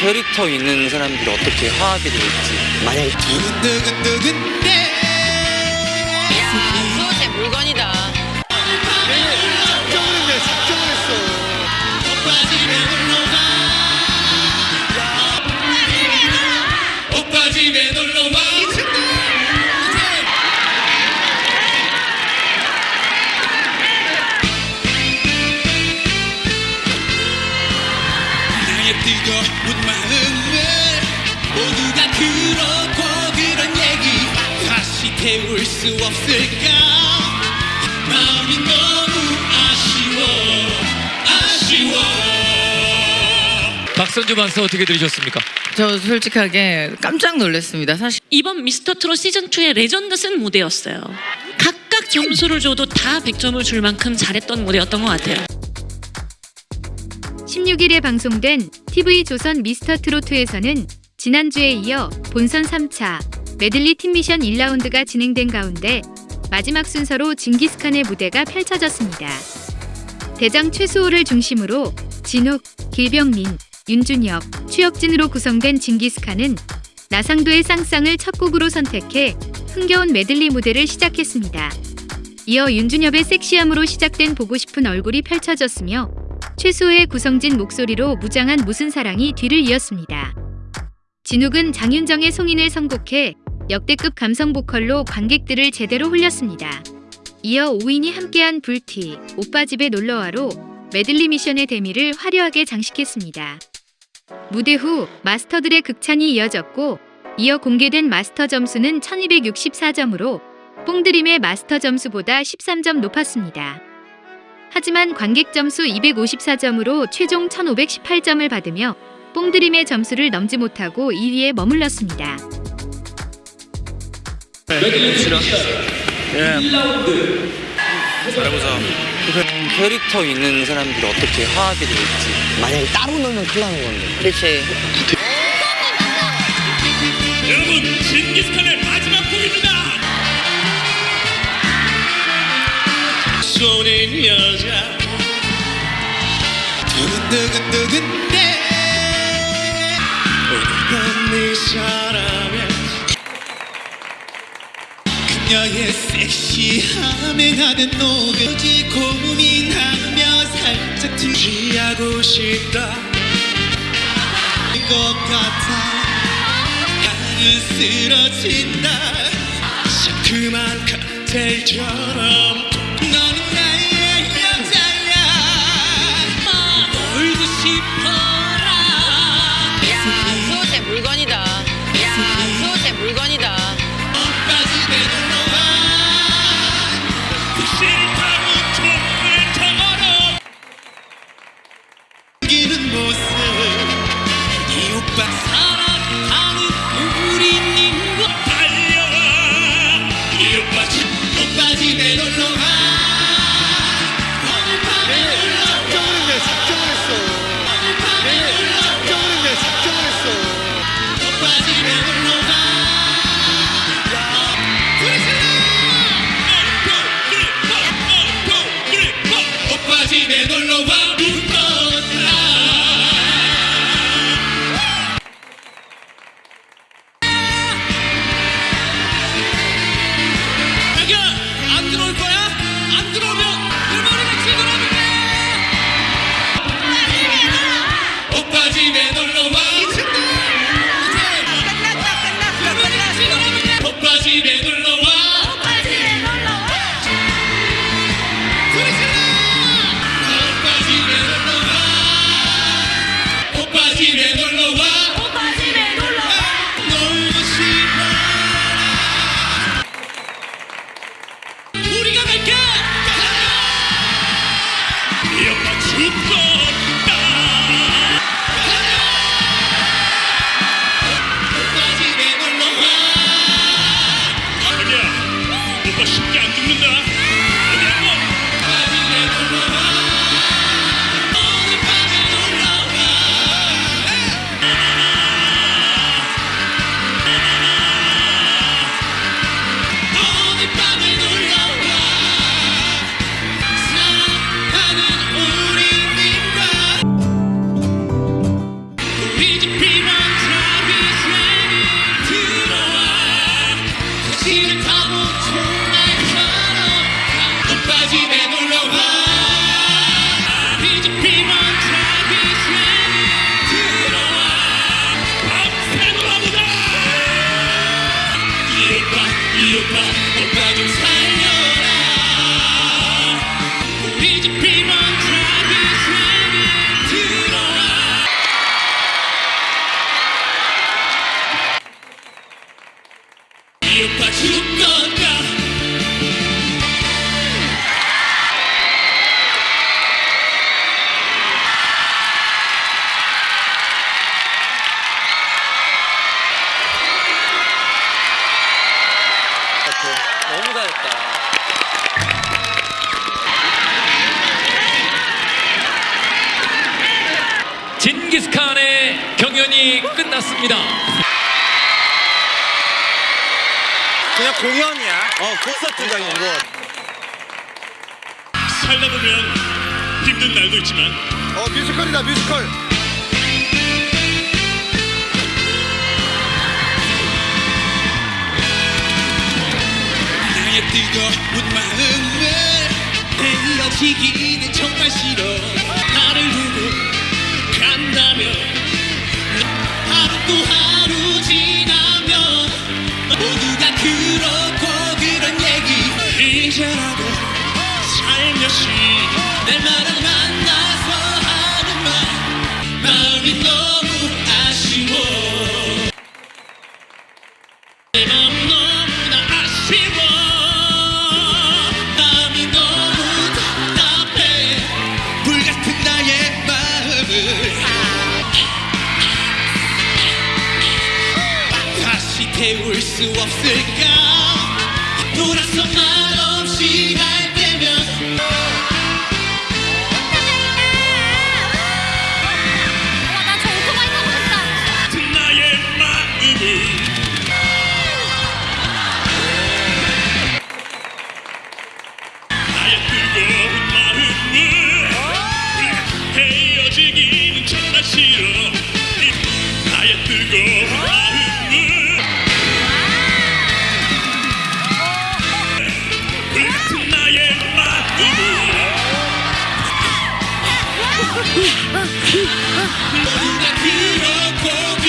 캐릭터 있는 사람들이 어떻게 화합이 될지. 만약에 두근두근두근대. 야, 제 물건이다. 작정을 했네 작정을 했어 태울 수 없을까 마음이 너무 아쉬워 아쉬워 박선주 반사 어떻게 들으셨습니까? 저 솔직하게 깜짝 놀랐습니다. 사실 이번 미스터 트롯 시즌 2의 레전드 쓴 무대였어요. 각각 점수를 줘도 다 100점을 줄 만큼 잘했던 무대였던 것 같아요. 16일에 방송된 TV 조선 미스터 트로트에서는 지난주에 이어 본선 3차 메들리 팀 미션 1라운드가 진행된 가운데 마지막 순서로 징기스칸의 무대가 펼쳐졌습니다. 대장 최수호를 중심으로 진욱, 길병민, 윤준혁, 추혁진으로 구성된 징기스칸은 나상도의 쌍쌍을 첫 곡으로 선택해 흥겨운 메들리 무대를 시작했습니다. 이어 윤준엽의 섹시함으로 시작된 보고 싶은 얼굴이 펼쳐졌으며 최수호의 구성진 목소리로 무장한 무슨 사랑이 뒤를 이었습니다. 진욱은 장윤정의 송인을 선곡해 역대급 감성 보컬로 관객들을 제대로 홀렸습니다. 이어 오인이 함께한 불티, 오빠 집에 놀러와로 메들리 미션의 대미를 화려하게 장식했습니다. 무대 후 마스터들의 극찬이 이어졌고 이어 공개된 마스터 점수는 1264점으로 뽕드림의 마스터 점수보다 13점 높았습니다. 하지만 관객 점수 254점으로 최종 1518점을 받으며 뽕드림의 점수를 넘지 못하고 2위에 머물렀습니다. 잘해보자. 캐릭터 있는 사람들이 어떻게 화합이 될지? 만약에 따로 놀면 큰일 나는 건데. 그렇지. 여러분 징기스칸의 마지막 곡입니다. 쏘는 여자. 두근두근두근대. 넌네 사람에 그녀의 섹시함에 나는 녹지 고민하며 살짝 취하고 싶다. 것 같아. 나는 쓰러진다. 자꾸만 칵테일처럼. 너는 나의 여자야. 놀고 싶어라. 야, 그거 제 물건이다. 야, 그거 제 물건이다. 징기스칸의 경연이 끝났습니다. 그냥 공연이야. 어 콘서트장인 거. 살다 보면 힘든 날도 있지만 어 뮤지컬이다 뮤지컬 나의 뜨거운 마음을 헤어지기는 정말 싫어. 나를 두고 간다면 하루 또 하루 지나면 모두가 그렇고 그런 얘기 이제라도 태울 수 「ブラキーの子」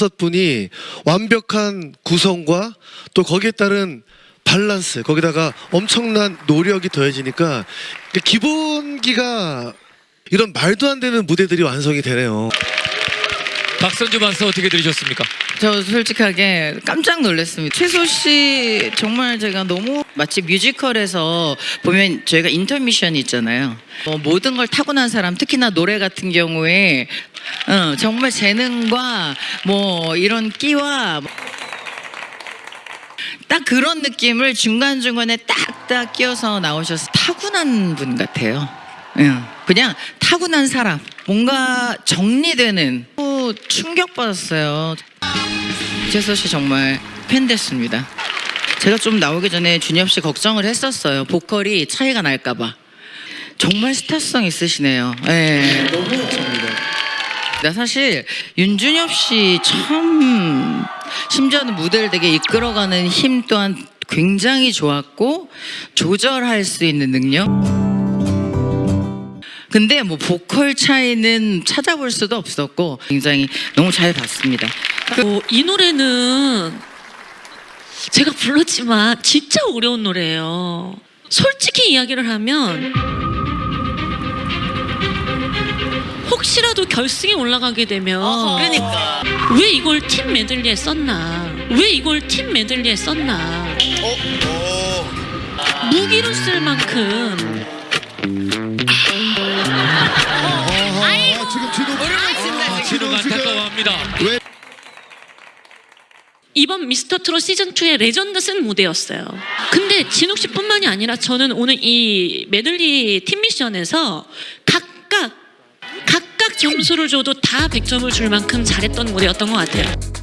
다섯 분이 완벽한 구성과 또 거기에 따른 밸런스 거기다가 엄청난 노력이 더해지니까 기본기가 이런 말도 안 되는 무대들이 완성이 되네요. 박선주 만서 어떻게 들으셨습니까? 저 솔직하게 깜짝 놀랐습니다. 최소 씨 정말 제가 너무 마치 뮤지컬에서 보면 저희가 인터미션이 있잖아요. 뭐 모든 걸 타고난 사람, 특히나 노래 같은 경우에 어, 정말 재능과 뭐 이런 끼와 딱 그런 느낌을 중간 중간에 딱딱 끼워서 나오셔서 타고난 분 같아요. 예, 그냥 타고난 사람, 뭔가 정리되는 또 충격받았어요. 재서 씨 정말 팬 됐습니다. 제가 좀 나오기 전에 준엽 씨 걱정을 했었어요. 보컬이 차이가 날까봐. 정말 스타성 있으시네요. 예. 너무. 나 사실 윤준엽 씨 참 심지어는 무대를 되게 이끌어가는 힘 또한 굉장히 좋았고 조절할 수 있는 능력. 근데 뭐 보컬 차이는 찾아볼 수도 없었고 굉장히 너무 잘 봤습니다. 어, 이 노래는 제가 불렀지만 진짜 어려운 노래예요. 솔직히 이야기를 하면 혹시라도 결승에 올라가게 되면 그러니까. 왜 이걸 팀 메들리에 썼나? 왜 이걸 팀 메들리에 썼나? 무기로 쓸 만큼 아, 진욱 안타까워합니다. 이번 미스터 트롯 시즌 2의 레전드 쓴 무대였어요. 근데 진욱 씨뿐만이 아니라 저는 오늘 이 메들리 팀 미션에서 각각 각각 점수를 줘도 다 100점을 줄 만큼 잘했던 무대였던 것 같아요.